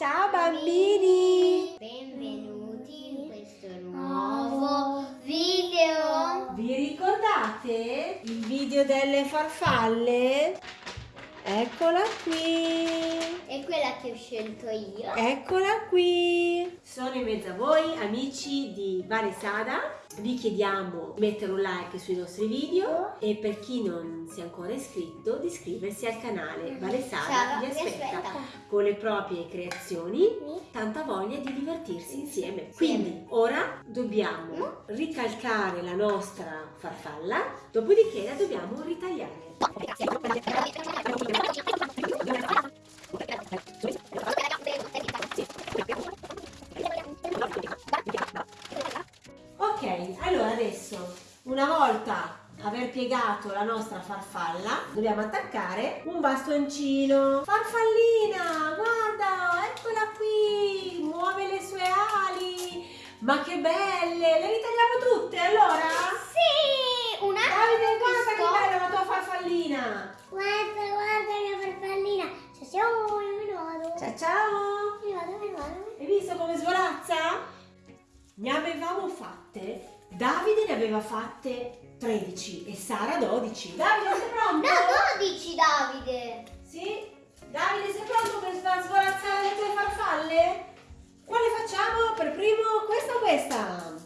Ciao bambini! Benvenuti in questo nuovo video. Vi ricordate il video delle farfalle? Eccola qui! È quella che ho scelto io. Eccola qui! Sono in mezzo a voi, amici di Varesada. Vi chiediamo di mettere un like sui nostri video e per chi non si è ancora iscritto di iscriversi al canale Varesada Ciao, vi vi aspetta aspetta. con le proprie creazioni tanta voglia di divertirsi insieme. Quindi ora dobbiamo ricalcare la nostra farfalla, dopodiché la dobbiamo ritagliare. Adesso una volta aver piegato la nostra farfalla dobbiamo attaccare un bastoncino. Farfallina, guarda, eccola qui, muove le sue ali. Ma che belle, le ritagliamo tutte allora? Sì, una Davide, guarda che bella la tua farfallina. Guarda, guarda la mia farfallina. Ciao, ciao, ne vado. Ciao ciao. Ne vado, ne vado. Hai visto come svolazza? Ne avevamo fatte, Davide ne aveva fatte 13 e Sara 12. Davide sei pronto? No, 12 Davide. Sì? Davide sei pronto per svolazzare le tue farfalle? Quale facciamo per primo? Questa o questa?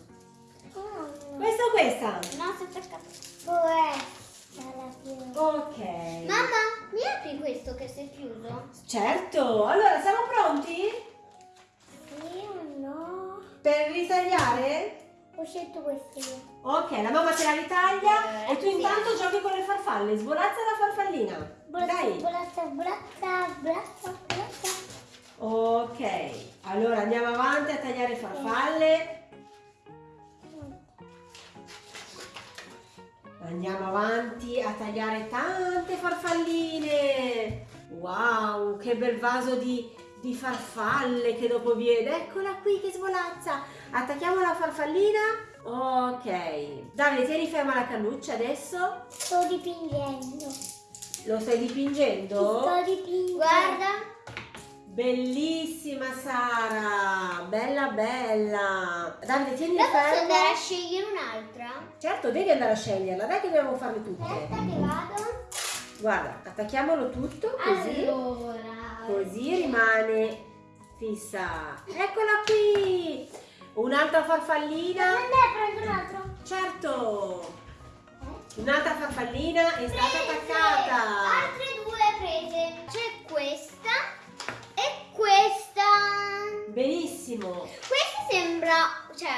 Questa o questa? No, si è attaccato. Questa. Ok. Mamma, mi apri questo che si è chiuso? Certo, allora siamo pronti? Sì o no? Per ritagliare? Ho scelto questo io. Ok, la mamma te la ritaglia Eh, e tu sì. intanto giochi con le farfalle. Svolazza la farfallina. Dai. Bolazza, bolazza, bolazza, bolazza. Ok, allora andiamo avanti a tagliare farfalle. Andiamo avanti a tagliare tante farfalline. Wow, che bel vaso di, di farfalle che dopo viene. Eccola qui che svolazza. Attacchiamo la farfallina. Ok. Davide, tieni ferma la cannuccia adesso. Sto dipingendo. Lo stai dipingendo? Sto dipingendo. Guarda. Bellissima Sara, bella bella. Davide, tieni Però posso andare a fermo. scegliere un'altra? Certo, devi andare a sceglierla, dai che dobbiamo farle tutte. Aspetta che vado. Guarda, attacchiamolo tutto così. Allora. Così rimane fissa. Eccola qui. Un'altra farfallina. Andai, prendo un altro. Certo. Un'altra farfallina è stata Prese. attaccata. Altre due prese. C'è questa e questa. Benissimo. Questa sembra, cioè,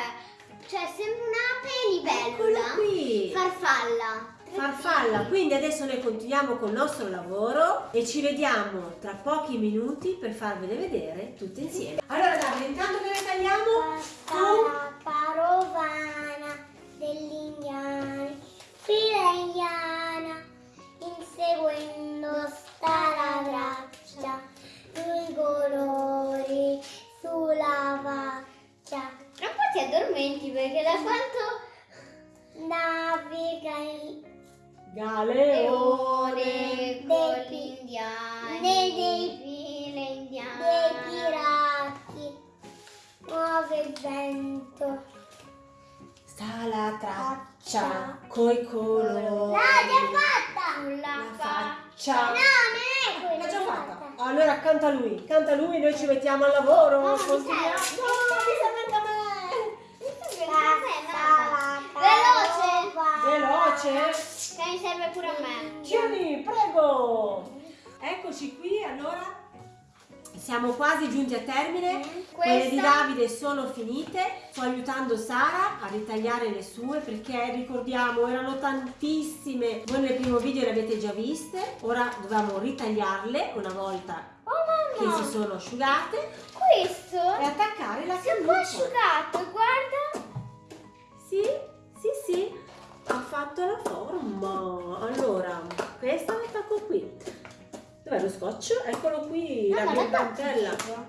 cioè sembra un'ape Eccola libella. qui. Farfalla. Farfalla. Quindi adesso noi continuiamo col nostro lavoro e ci vediamo tra pochi minuti per farvele vedere tutte insieme. Allora Davide intanto che le tagliamo tu la carovana degli indiani, fila indiana, inseguendo sta la braccia, i colori sulla faccia. Po' ti addormenti perché da quanto naviga il Galeone leone con gli indiani, dei, file indiane, dei pirati, muove il vento. sta la traccia coi colori fatta! Sulla la faccia. No, non è quella. l'ha già fatta allora canta lui canta lui noi ci mettiamo al lavoro continuiamo serve. no mi serve anche a me Veloce! veloce Che mi serve pure a me. Tieni, prego! Eccoci qui, allora siamo quasi giunti a termine. Quelle di Questa- Davide sono finite. Sto aiutando Sara a ritagliare le sue perché ricordiamo erano tantissime. Voi nel primo video le avete già viste. Ora dobbiamo ritagliarle una volta Oh che si sono asciugate Questo e attaccare la si è un po' cannuccia. asciugato, guarda. Sì, sì, sì, ha fatto la forma. Allora, questa attacco qui. Dov'è lo scotch? Eccolo qui, No, la l'attacchi dentella. dietro.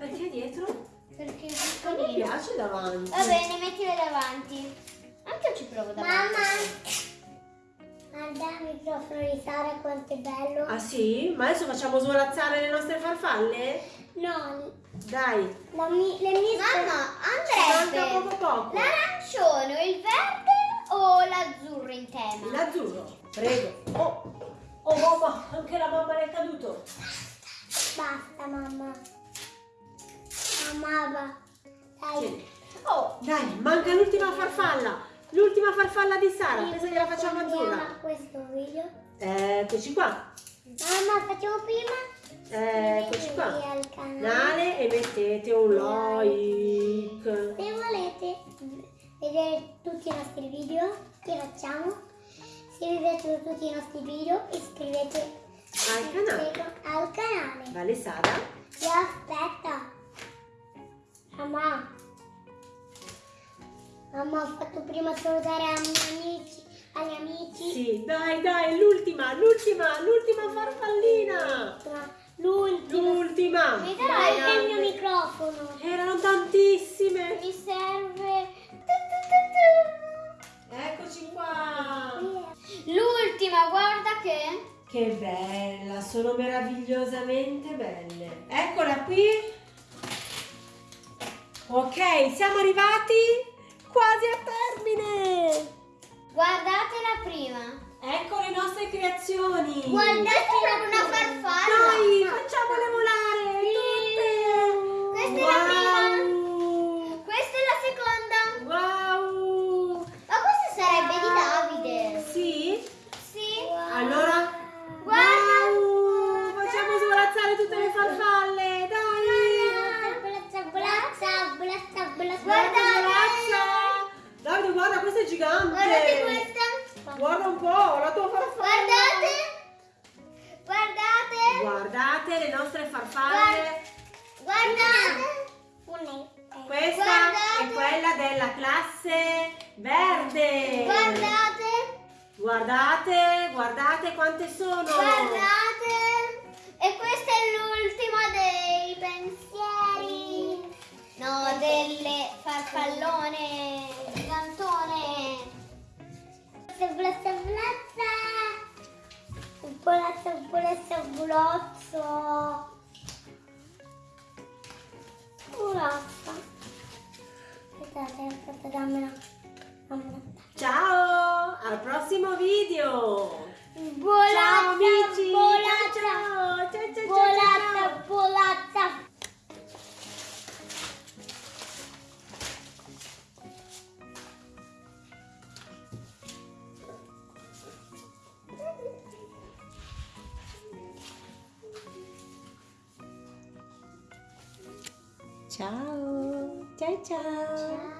Perché dietro? Perché è Non mi piace davanti. Va bene, mettile davanti. Anche io ci provo davanti. Guarda il microfono di Sara quanto è bello. Ah sì? Ma adesso facciamo svolazzare le nostre farfalle? No, Dai, La mi- le mie Mamma, manca poco poco. l'arancione, il verde o l'azzurro in tema? L'azzurro, prego. Oh, oh mamma, anche la mamma è caduto. Basta mamma. Mamma va. Dai. Tieni. Oh, dai, manca l'ultima farfalla. L'ultima farfalla di Sara. Pensa che la facciamo azzurra. questo video. Eccoci qua. Mamma, facciamo prima. Eccoci qua. Al. Canale e mettete un like. Se volete vedere tutti i nostri video che facciamo, se vi piacciono tutti i nostri video, iscrivetevi Al canale. al canale. Vale Sara? Vi aspetta. Mamma. Mamma, ho fatto prima salutare ai miei amici. Agli amici. Sì, dai, dai, l'ultima, l'ultima, l'ultima farfallina. L'ultimo. L'ultima. Mi Dai, dai il mio microfono. Erano tantissime. Mi serve. Che. Bella, sono meravigliosamente belle. Eccola qui. Ok, siamo arrivati quasi a termine. Guardate la prima. Ecco le nostre creazioni. Guardate una farfalla. Dai, facciamole volare. Tutte. Questa è la prima. Classe verde. Guardate. Guardate, guardate quante sono. Guardate. E questa è l'ultima dei pensieri. No, delle farfallone gigantone. Blazza, blazza. Blazza, blazza, blazza. Blazza. Ciao, al prossimo video. Bolazza, ciao amici. bolazza. Ciao, ciao, ciao, ciao, ciao, Bolazza, ciao. Bolazza. Ciao, ciao, ciao. Ciao.